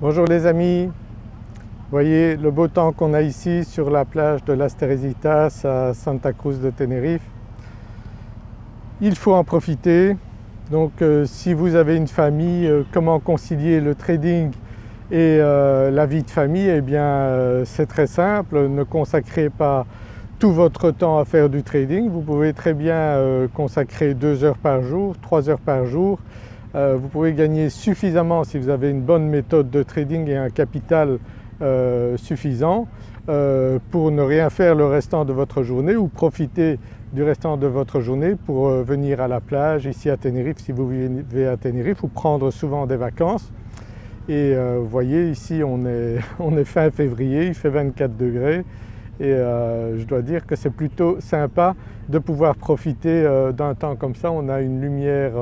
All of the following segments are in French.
Bonjour les amis, voyez le beau temps qu'on a ici sur la plage de Las Teresitas à Santa Cruz de Tenerife. Il faut en profiter, donc euh, si vous avez une famille, euh, comment concilier le trading et euh, la vie de famille? Eh bien c'est très simple, ne consacrez pas tout votre temps à faire du trading, vous pouvez très bien consacrer 2 heures par jour, 3 heures par jour euh, vous pouvez gagner suffisamment si vous avez une bonne méthode de trading et un capital euh, suffisant euh, pour ne rien faire le restant de votre journée ou profiter du restant de votre journée pour venir à la plage ici à Tenerife si vous vivez à Tenerife ou prendre souvent des vacances. Et vous voyez ici on est, on est, fin février, il fait 24 degrés et je dois dire que c'est plutôt sympa de pouvoir profiter d'un temps comme ça. On a une lumière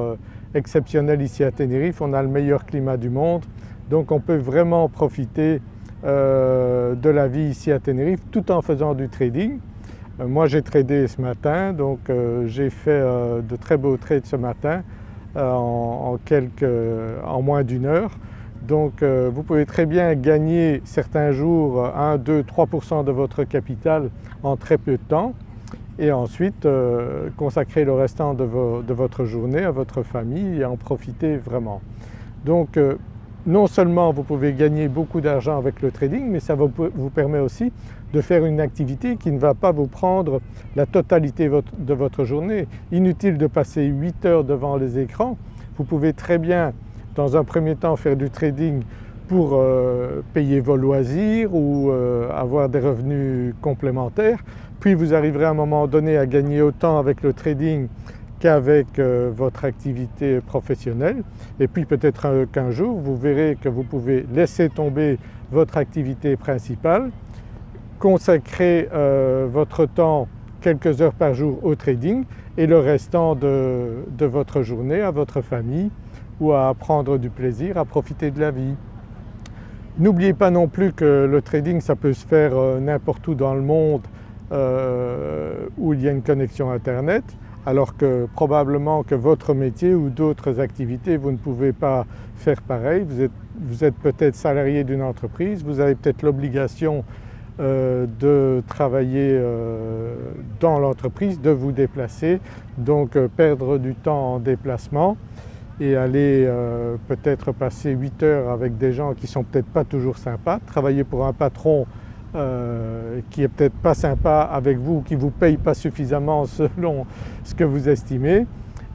exceptionnel ici à Tenerife, on a le meilleur climat du monde donc on peut vraiment profiter euh, de la vie ici à Tenerife tout en faisant du trading. Euh, moi j'ai tradé ce matin donc euh, j'ai fait de très beaux trades ce matin en, quelques, en moins d'une heure. Donc vous pouvez très bien gagner certains jours 1, 2, 3% de votre capital en très peu de temps et ensuite euh, consacrer le restant de, votre journée à votre famille et en profiter vraiment. Donc euh, non seulement vous pouvez gagner beaucoup d'argent avec le trading mais ça vous, permet aussi de faire une activité qui ne va pas vous prendre la totalité de votre journée. Inutile de passer 8 heures devant les écrans, vous pouvez très bien dans un premier temps faire du trading pour euh, payer vos loisirs ou avoir des revenus complémentaires puis vous arriverez à un moment donné à gagner autant avec le trading qu'avec euh, votre activité professionnelle et puis peut-être qu'un jour vous verrez que vous pouvez laisser tomber votre activité principale, consacrer euh, votre temps quelques heures par jour au trading et le restant de, votre journée à votre famille ou à prendre du plaisir, à profiter de la vie. N'oubliez pas non plus que le trading ça peut se faire euh, n'importe où dans le monde euh, où il y a une connexion internet alors que probablement que votre métier ou d'autres activités vous ne pouvez pas faire pareil. Vous êtes, peut-être salarié d'une entreprise, vous avez peut-être l'obligation euh, de travailler dans l'entreprise, de vous déplacer, donc perdre du temps en déplacement et aller peut-être passer 8 heures avec des gens qui sont peut-être pas toujours sympas, travailler pour un patron euh, qui est peut-être pas sympa avec vous, qui vous paye pas suffisamment selon ce que vous estimez.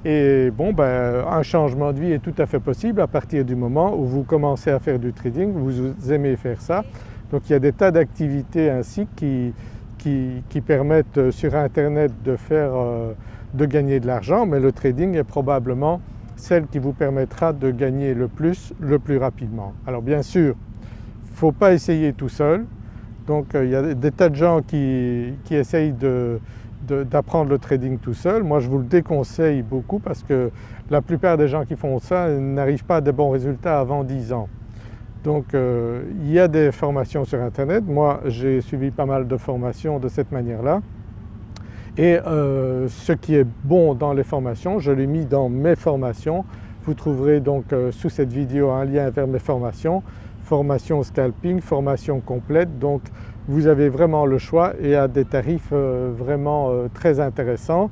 Et bon ben un changement de vie est tout à fait possible à partir du moment où vous commencez à faire du trading, vous aimez faire ça. Donc il y a des tas d'activités ainsi qui, qui, permettent euh, sur internet de faire, euh, de gagner de l'argent mais le trading est probablement celle qui vous permettra de gagner le plus, le plus rapidement. Alors bien sûr, il ne faut pas essayer tout seul, donc euh, il y a des tas de gens qui, essayent d'apprendre le trading tout seul. Moi je vous le déconseille beaucoup parce que la plupart des gens qui font ça n'arrivent pas à de bons résultats avant 10 ans. Donc euh, il y a des formations sur internet, moi j'ai suivi pas mal de formations de cette manière-là et euh, ce qui est bon dans les formations, je l'ai mis dans mes formations. Vous trouverez donc sous cette vidéo un lien vers mes formations formation scalping, formation complète donc vous avez vraiment le choix et à des tarifs euh, vraiment euh, très intéressants.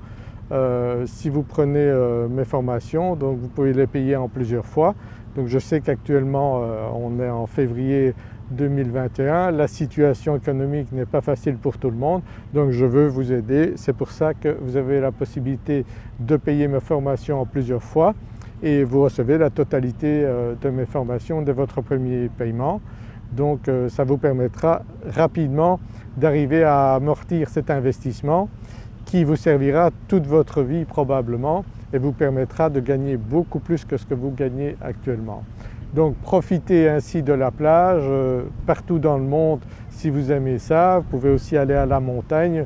Euh, si vous prenez mes formations donc vous pouvez les payer en plusieurs fois. Donc je sais qu'actuellement on est en février 2021, la situation économique n'est pas facile pour tout le monde donc je veux vous aider. C'est pour ça que vous avez la possibilité de payer mes formations en plusieurs fois et vous recevez la totalité euh, de mes formations de votre premier paiement. Donc euh, ça vous permettra rapidement d'arriver à amortir cet investissement qui vous servira toute votre vie probablement et vous permettra de gagner beaucoup plus que ce que vous gagnez actuellement. Donc profitez ainsi de la plage euh, partout dans le monde si vous aimez ça. Vous pouvez aussi aller à la montagne.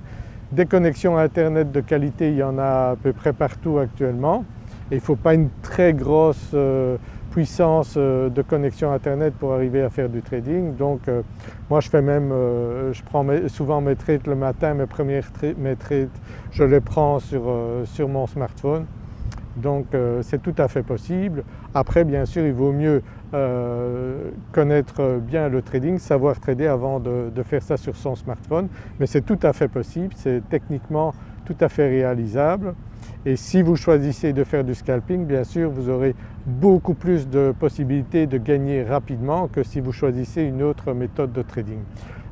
Des connexions internet de qualité, il y en a à peu près partout actuellement il ne faut pas une très grosse euh, puissance euh, de connexion internet pour arriver à faire du trading. Donc moi je fais même, je prends souvent mes trades le matin, mes premières mes trades je les prends sur mon smartphone. Donc c'est tout à fait possible. Après bien sûr il vaut mieux connaître bien le trading, savoir trader avant de, de faire ça sur son smartphone. Mais c'est tout à fait possible, c'est techniquement tout à fait réalisable. Et si vous choisissez de faire du scalping, bien sûr vous aurez beaucoup plus de possibilités de gagner rapidement que si vous choisissez une autre méthode de trading.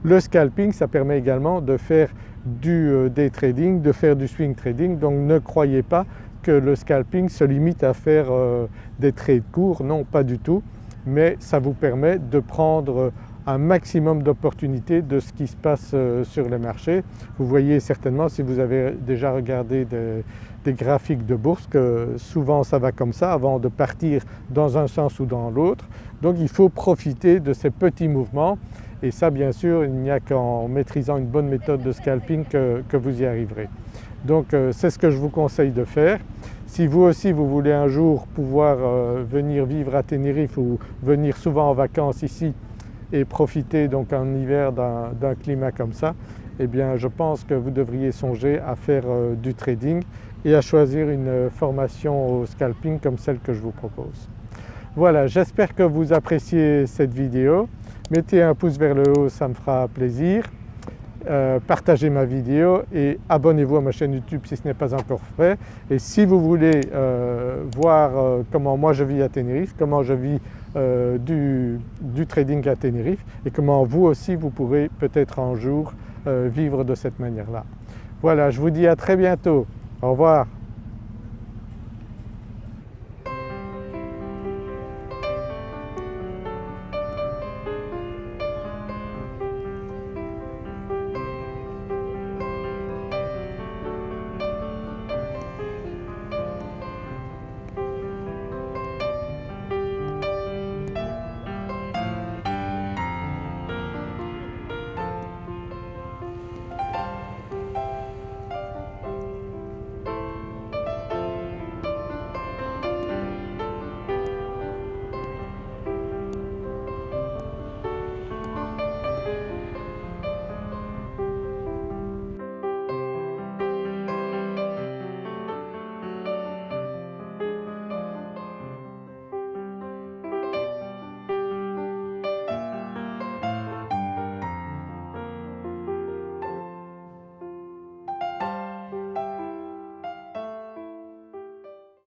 Le scalping ça permet également de faire du euh, day trading, de faire du swing trading donc ne croyez pas que le scalping se limite à faire euh, des trades courts, non pas du tout mais ça vous permet de prendre un maximum d'opportunités de ce qui se passe euh, sur les marchés. Vous voyez certainement si vous avez déjà regardé des, graphiques de bourse que souvent ça va comme ça avant de partir dans un sens ou dans l'autre. Donc il faut profiter de ces petits mouvements et ça bien sûr il n'y a qu'en maîtrisant une bonne méthode de scalping que vous y arriverez. Donc euh, c'est ce que je vous conseille de faire. Si vous aussi vous voulez un jour pouvoir euh, venir vivre à Tenerife ou venir souvent en vacances ici et profiter donc en hiver d'un climat comme ça, eh bien je pense que vous devriez songer à faire euh, du trading et à choisir une formation au scalping comme celle que je vous propose. Voilà, j'espère que vous appréciez cette vidéo. Mettez un pouce vers le haut, ça me fera plaisir. Euh, partagez ma vidéo et abonnez-vous à ma chaîne YouTube si ce n'est pas encore fait. Et si vous voulez euh, voir euh, comment moi je vis à Tenerife, comment je vis du, du, trading à Tenerife et comment vous aussi vous pourrez peut-être un jour vivre de cette manière-là. Voilà, je vous dis à très bientôt. Au revoir.